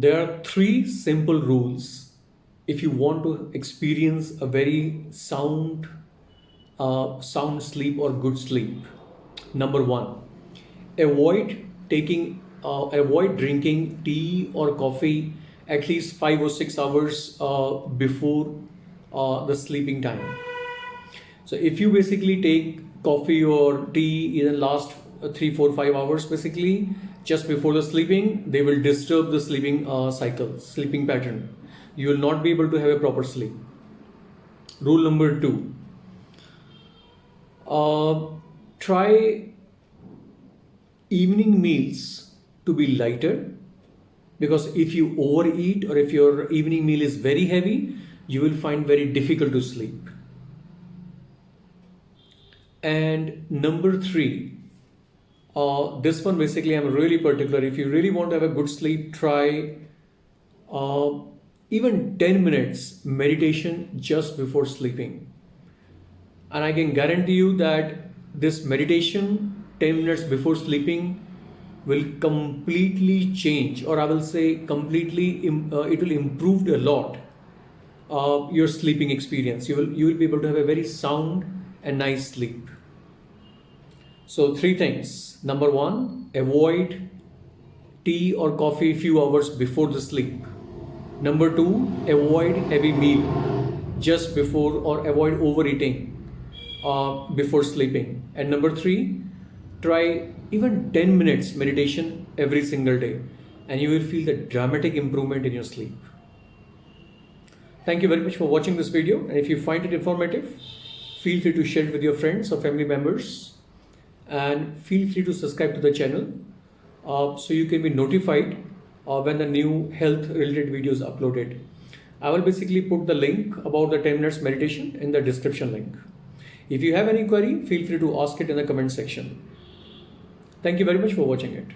There are three simple rules if you want to experience a very sound, uh, sound sleep or good sleep. Number one, avoid taking, uh, avoid drinking tea or coffee at least five or six hours uh, before uh, the sleeping time. So if you basically take coffee or tea in the last three, four, five hours, basically just before the sleeping, they will disturb the sleeping uh, cycle, sleeping pattern. You will not be able to have a proper sleep. Rule number two. Uh, try evening meals to be lighter because if you overeat or if your evening meal is very heavy, you will find very difficult to sleep. And number three, uh, this one basically I'm really particular. If you really want to have a good sleep, try uh, even 10 minutes meditation just before sleeping. And I can guarantee you that this meditation 10 minutes before sleeping will completely change or I will say completely uh, it will improve a lot your sleeping experience. You will, you will be able to have a very sound and nice sleep. So three things. Number one, avoid tea or coffee few hours before the sleep. Number two, avoid heavy meal just before or avoid overeating uh, before sleeping. And number three, try even 10 minutes meditation every single day and you will feel the dramatic improvement in your sleep. Thank you very much for watching this video and if you find it informative, feel free to share it with your friends or family members and feel free to subscribe to the channel uh, so you can be notified uh, when the new health related videos uploaded. I will basically put the link about the 10 minutes meditation in the description link. If you have any query, feel free to ask it in the comment section. Thank you very much for watching it.